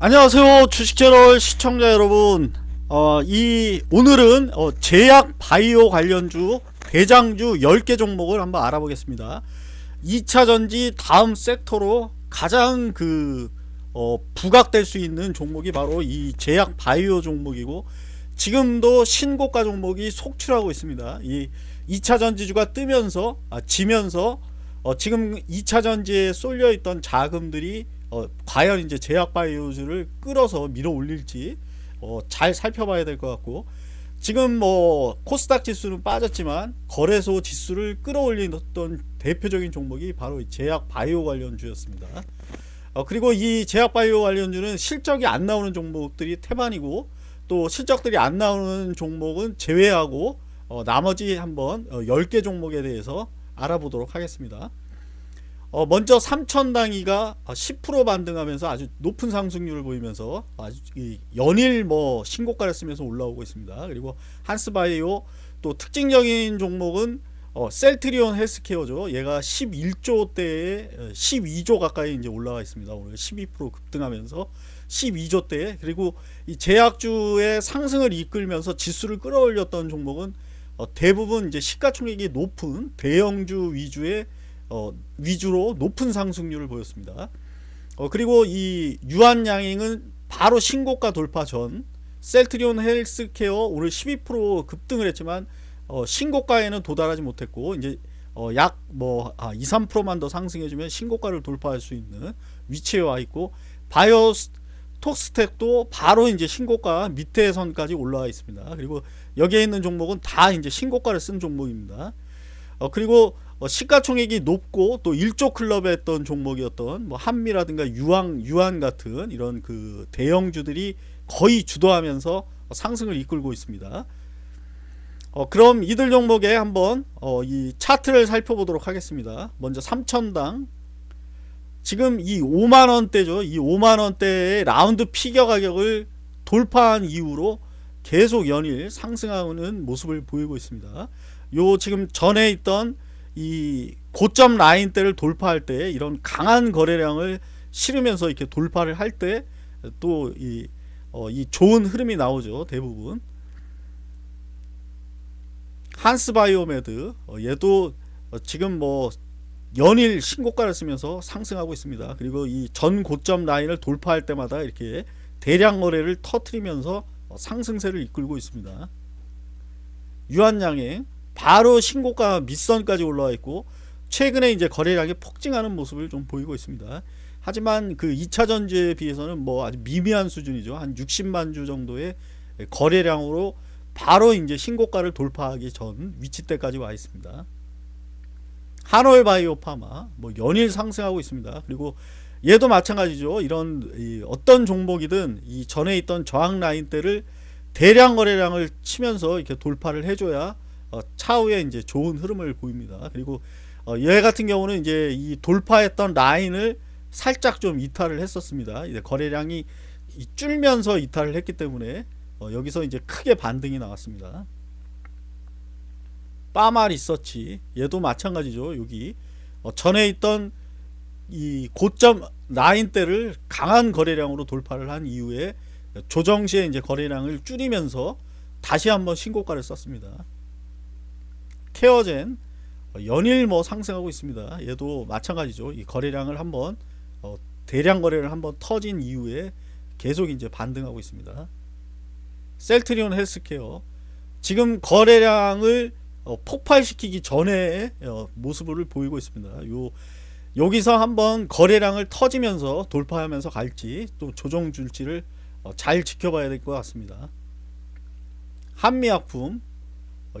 안녕하세요 주식채널 시청자 여러분. 어, 이 오늘은 어, 제약 바이오 관련주 대장주 10개 종목을 한번 알아보겠습니다. 2차전지 다음 섹터로 가장 그 어, 부각될 수 있는 종목이 바로 이 제약 바이오 종목이고 지금도 신고가 종목이 속출하고 있습니다. 이 2차전지주가 뜨면서 아, 지면서 어, 지금 2차전지에 쏠려있던 자금들이 어, 과연 이제 제약 바이오주를 끌어서 밀어 올릴지 어, 잘 살펴봐야 될 것 같고 지금 뭐 코스닥 지수는 빠졌지만 거래소 지수를 끌어올리던 대표적인 종목이 바로 제약 바이오 관련주였습니다. 어, 그리고 이 제약 바이오 관련주는 실적이 안 나오는 종목들이 태반이고 또 실적들이 안 나오는 종목은 제외하고 어, 나머지 한번 어, 10개 종목에 대해서 알아보도록 하겠습니다. 어, 먼저 삼천당이가 10% 반등하면서 아주 높은 상승률을 보이면서 아주 연일 뭐 신고가를 쓰면서 올라오고 있습니다. 그리고 한스바이오 또 특징적인 종목은 어, 셀트리온 헬스케어죠. 얘가 11조 대에 12조 가까이 이제 올라가 있습니다. 오늘 12% 급등하면서 12조 대에 그리고 이 제약주의 상승을 이끌면서 지수를 끌어올렸던 종목은 어, 대부분 이제 시가총액이 높은 대형주 위주의 어, 위주로 높은 상승률을 보였습니다. 어, 그리고 이 유한양행은 바로 신고가 돌파 전 셀트리온 헬스케어 오늘 12% 급등을 했지만 어, 신고가에는 도달하지 못했고 이제 어, 약뭐 아, 2, 3%만 더 상승해주면 신고가를 돌파할 수 있는 위치에 와 있고 바이오 톡스텍도 바로 이제 신고가 밑에 선까지 올라와 있습니다. 그리고 여기에 있는 종목은 다 이제 신고가를 쓴 종목입니다. 어, 그리고 어, 시가총액이 높고 또 1조 클럽에 했던 종목이었던 뭐 한미라든가 유황, 유한 같은 이런 그 대형주들이 거의 주도하면서 상승을 이끌고 있습니다. 어, 그럼 이들 종목에 한번 어, 이 차트를 살펴보도록 하겠습니다. 먼저 3천당 지금 이 5만원대죠. 이 5만원대의 라운드 피겨 가격을 돌파한 이후로 계속 연일 상승하는 모습을 보이고 있습니다. 요 지금 전에 있던 이 고점 라인대를 돌파할 때 이런 강한 거래량을 실으면서 이렇게 돌파를 할 때 또이 어, 이 좋은 흐름이 나오죠 대부분. 한스바이오메드 어, 얘도 어, 지금 뭐 연일 신고가를 쓰면서 상승하고 있습니다. 그리고 이 전 고점 라인을 돌파할 때마다 이렇게 대량 거래를 터트리면서 어, 상승세를 이끌고 있습니다. 유한양행 바로 신고가 밑선까지 올라와 있고 최근에 이제 거래량이 폭증하는 모습을 좀 보이고 있습니다. 하지만 그 2차 전지에 비해서는 뭐 아주 미미한 수준이죠. 한 60만 주 정도의 거래량으로 바로 이제 신고가를 돌파하기 전 위치대까지 와 있습니다. 한올 바이오 파마 뭐 연일 상승하고 있습니다. 그리고 얘도 마찬가지죠. 이런 어떤 종목이든 이 전에 있던 저항 라인 대를 대량 거래량을 치면서 이렇게 돌파를 해줘야 어, 차후에 이제 좋은 흐름을 보입니다. 그리고 어, 얘 같은 경우는 이제 이 돌파했던 라인을 살짝 좀 이탈을 했었습니다. 이제 거래량이 줄면서 이탈을 했기 때문에 어, 여기서 이제 크게 반등이 나왔습니다. 빠마 리서치 얘도 마찬가지죠. 여기 어, 전에 있던 이 고점 라인대를 강한 거래량으로 돌파를 한 이후에 조정 시에 이제 거래량을 줄이면서 다시 한번 신고가를 썼습니다. 케어젠 어, 연일 뭐 상승하고 있습니다. 얘도 마찬가지죠. 이 거래량을 한번 어, 대량 거래를 한번 터진 이후에 계속 이제 반등하고 있습니다. 셀트리온 헬스케어 지금 거래량을 어, 폭발시키기 전에 어, 모습을 보이고 있습니다. 요 여기서 한번 거래량을 터지면서 돌파하면서 갈지 또 조정 줄지를 어, 잘 지켜봐야 될 것 같습니다. 한미약품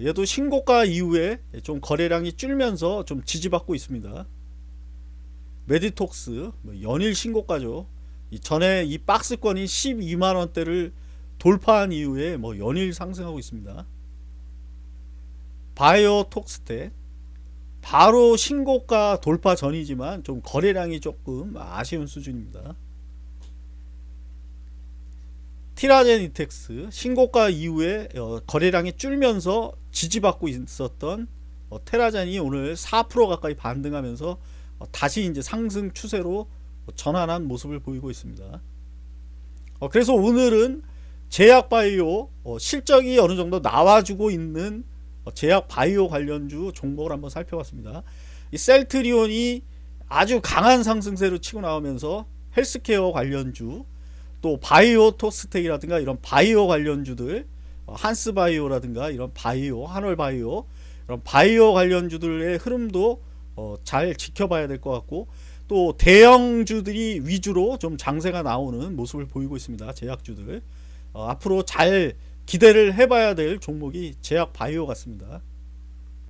얘도 신고가 이후에 좀 거래량이 줄면서 좀 지지받고 있습니다. 메디톡스 뭐 연일 신고가죠. 전에 이 박스권이 12만원대를 돌파한 이후에 뭐 연일 상승하고 있습니다. 바이오 톡스텍 바로 신고가 돌파 전이지만 좀 거래량이 조금 아쉬운 수준입니다. 티라젠 이텍스 신고가 이후에 어, 거래량이 줄면서 지지받고 있었던 어, 테라젠이 오늘 4% 가까이 반등하면서 어, 다시 이제 상승 추세로 전환한 모습을 보이고 있습니다. 어, 그래서 오늘은 제약 바이오 어, 실적이 어느 정도 나와주고 있는 어, 제약 바이오 관련주 종목을 한번 살펴봤습니다. 이 셀트리온이 아주 강한 상승세로 치고 나오면서 헬스케어 관련주 또 바이오 토스텍이라든가 이런 바이오 관련주들 어, 한스바이오라든가 이런 바이오 한월바이오 이런 바이오 관련주들의 흐름도 어, 잘 지켜봐야 될 것 같고 또 대형주들이 위주로 좀 장세가 나오는 모습을 보이고 있습니다. 제약주들 어, 앞으로 잘 기대를 해봐야 될 종목이 제약 바이오 같습니다.